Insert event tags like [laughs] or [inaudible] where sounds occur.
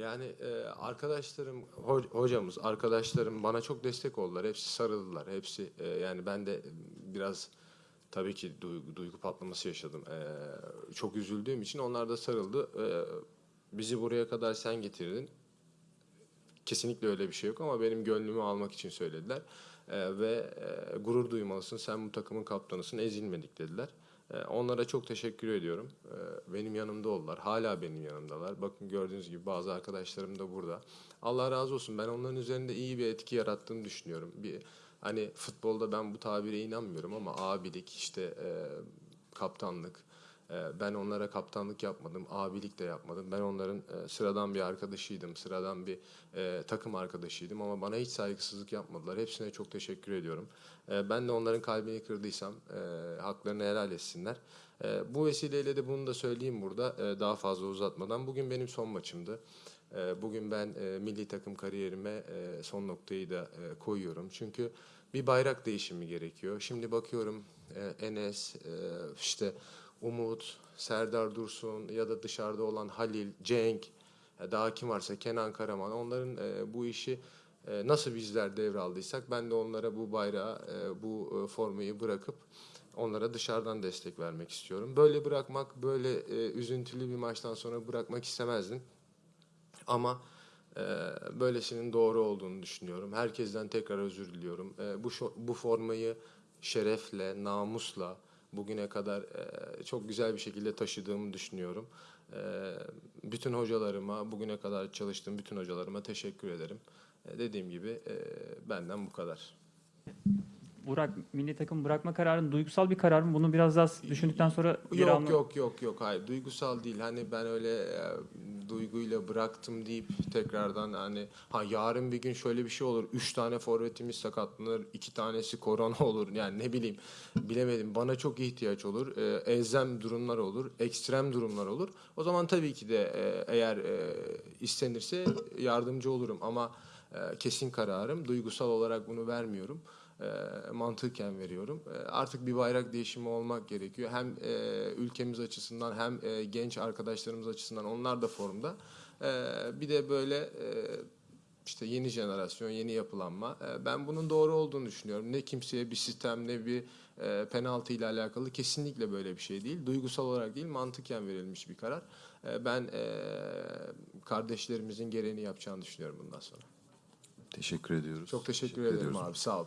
Yani e, arkadaşlarım, ho- hocamız, arkadaşlarım bana çok destek oldular. Hepsi sarıldılar. Hepsi e, yani ben de biraz tabii ki duygu, duygu patlaması yaşadım. E, çok üzüldüğüm için onlar da sarıldı. E, bizi buraya kadar sen getirdin. Kesinlikle öyle bir şey yok ama benim gönlümü almak için söylediler. E, ve e, gurur duymalısın, sen bu takımın kaptanısın, ezilmedik dediler. E, onlara çok teşekkür ediyorum. E, benim yanımda oldular, hala benim yanımdalar. Bakın gördüğünüz gibi bazı arkadaşlarım da burada. Allah razı olsun, ben onların üzerinde iyi bir etki yarattığını düşünüyorum. Bir Hani futbolda ben bu tabire inanmıyorum ama abilik, işte e, kaptanlık, ee, Ben onlara kaptanlık yapmadım, abilik de yapmadım. Ben onların e, sıradan bir arkadaşıydım, sıradan bir e, takım arkadaşıydım ama bana hiç saygısızlık yapmadılar. Hepsine çok teşekkür ediyorum. E, Ben de onların kalbini kırdıysam e, haklarını helal etsinler. E, Bu vesileyle de bunu da söyleyeyim burada daha fazla uzatmadan. Bugün benim son maçımdı. Bugün ben milli takım kariyerime son noktayı da koyuyorum. Çünkü bir bayrak değişimi gerekiyor. Şimdi bakıyorum Enes, işte Umut, Serdar Dursun ya da dışarıda olan Halil, Cenk, e, daha kim varsa Kenan Karaman onların e, bu işi e, nasıl bizler devraldıysak ben de onlara bu bayrağı, e, bu e, formayı bırakıp onlara dışarıdan destek vermek istiyorum. Böyle bırakmak, böyle e, üzüntülü bir maçtan sonra bırakmak istemezdim. Ama e, böylesinin doğru olduğunu düşünüyorum. Herkesten tekrar özür diliyorum. E, bu bu formayı şerefle, namusla bugüne kadar e, çok güzel bir şekilde taşıdığımı düşünüyorum. E, bütün hocalarıma, bugüne kadar çalıştığım bütün hocalarıma teşekkür ederim. E, dediğim gibi e, benden bu kadar. Burak milli takım bırakma kararın duygusal bir karar mı? Bunu biraz daha düşündükten sonra Yok yok yok yok hayır duygusal değil hani ben öyle duyguyla bıraktım deyip tekrardan hani ha yarın bir gün şöyle bir şey olur üç tane forvetimiz sakatlanır iki tanesi korona [laughs] olur. Yani ne bileyim bilemedim. Bana çok ihtiyaç olur e, elzem durumlar olur ekstrem durumlar olur. O zaman tabii ki de e, eğer e, istenirse yardımcı olurum ama e, kesin kararım. Duygusal olarak bunu vermiyorum e, mantıken veriyorum. E, artık bir bayrak değişimi olmak gerekiyor. Hem e, ülkemiz açısından hem e, genç arkadaşlarımız açısından onlar da formda. E, bir de böyle e, işte yeni jenerasyon, yeni yapılanma. E, ben bunun doğru olduğunu düşünüyorum. Ne kimseye bir sistem ne bir e, penaltı ile alakalı kesinlikle böyle bir şey değil. Duygusal olarak değil, mantıken verilmiş bir karar. E, ben e, kardeşlerimizin gereğini yapacağını düşünüyorum bundan sonra. Teşekkür ediyoruz. Çok teşekkür, ederim ediyoruz. abi. Sağ ol.